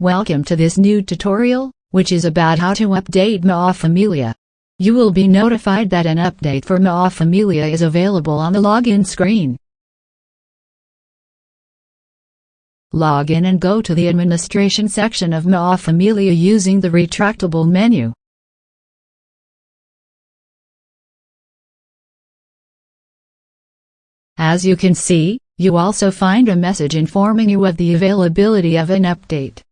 Welcome to this new tutorial, which is about how to update MAA Familia. You will be notified that an update for MAA Familia is available on the login screen. Log in and go to the administration section of MAA Familia using the retractable menu. As you can see, you also find a message informing you of the availability of an update.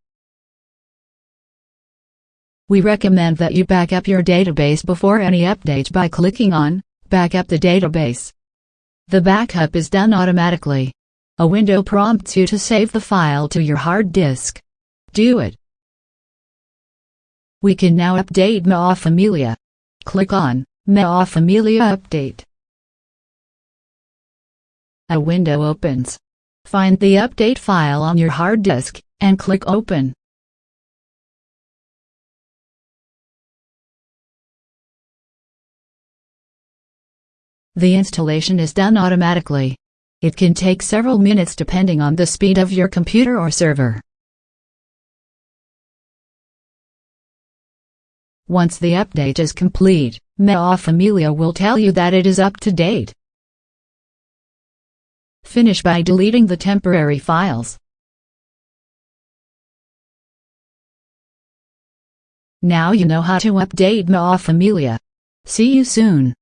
We recommend that you back up your database before any update by clicking on Back up the database. The backup is done automatically. A window prompts you to save the file to your hard disk. Do it. We can now update MAA Familia. Click on MAA Familia Update. A window opens. Find the update file on your hard disk, and click Open. The installation is done automatically. It can take several minutes depending on the speed of your computer or server. Once the update is complete, MAA Familia will tell you that it is up to date. Finish by deleting the temporary files. Now you know how to update MAA Familia. See you soon.